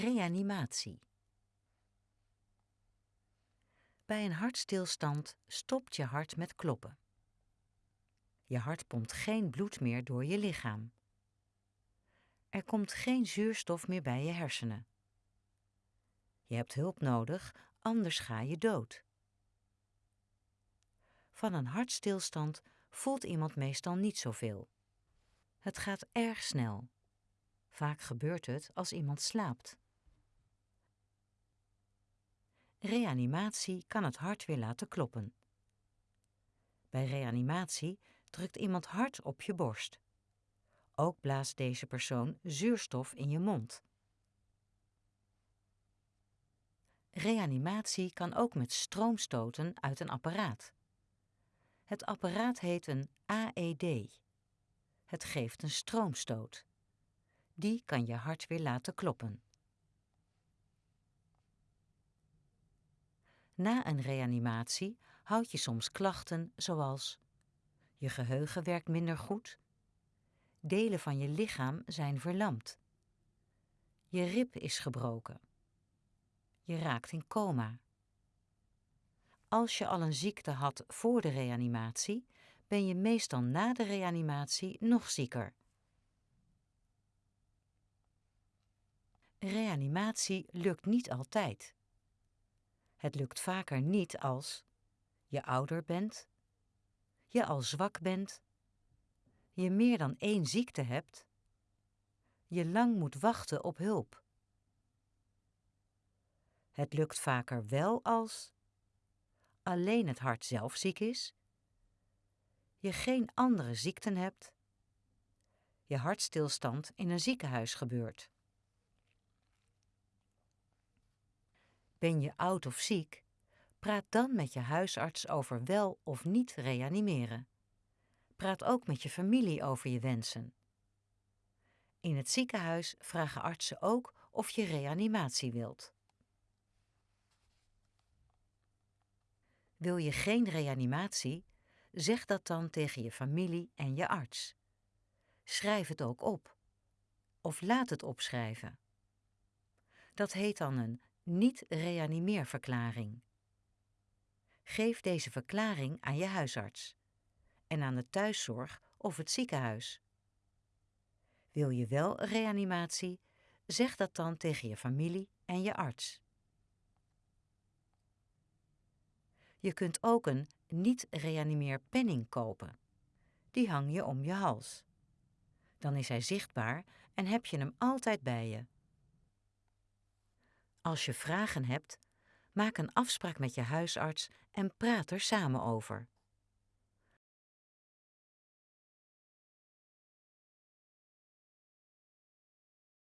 Reanimatie. Bij een hartstilstand stopt je hart met kloppen. Je hart pompt geen bloed meer door je lichaam. Er komt geen zuurstof meer bij je hersenen. Je hebt hulp nodig, anders ga je dood. Van een hartstilstand voelt iemand meestal niet zoveel. Het gaat erg snel. Vaak gebeurt het als iemand slaapt. Reanimatie kan het hart weer laten kloppen. Bij reanimatie drukt iemand hard op je borst. Ook blaast deze persoon zuurstof in je mond. Reanimatie kan ook met stroomstoten uit een apparaat. Het apparaat heet een AED. Het geeft een stroomstoot. Die kan je hart weer laten kloppen. Na een reanimatie houd je soms klachten zoals je geheugen werkt minder goed, delen van je lichaam zijn verlamd, je rib is gebroken, je raakt in coma. Als je al een ziekte had voor de reanimatie, ben je meestal na de reanimatie nog zieker. Reanimatie lukt niet altijd. Het lukt vaker niet als je ouder bent, je al zwak bent, je meer dan één ziekte hebt, je lang moet wachten op hulp. Het lukt vaker wel als alleen het hart zelf ziek is, je geen andere ziekten hebt, je hartstilstand in een ziekenhuis gebeurt. Ben je oud of ziek? Praat dan met je huisarts over wel of niet reanimeren. Praat ook met je familie over je wensen. In het ziekenhuis vragen artsen ook of je reanimatie wilt. Wil je geen reanimatie? Zeg dat dan tegen je familie en je arts. Schrijf het ook op. Of laat het opschrijven. Dat heet dan een niet-reanimeerverklaring. Geef deze verklaring aan je huisarts en aan de thuiszorg of het ziekenhuis. Wil je wel reanimatie? Zeg dat dan tegen je familie en je arts. Je kunt ook een niet-reanimeerpenning kopen. Die hang je om je hals. Dan is hij zichtbaar en heb je hem altijd bij je. Als je vragen hebt, maak een afspraak met je huisarts en praat er samen over.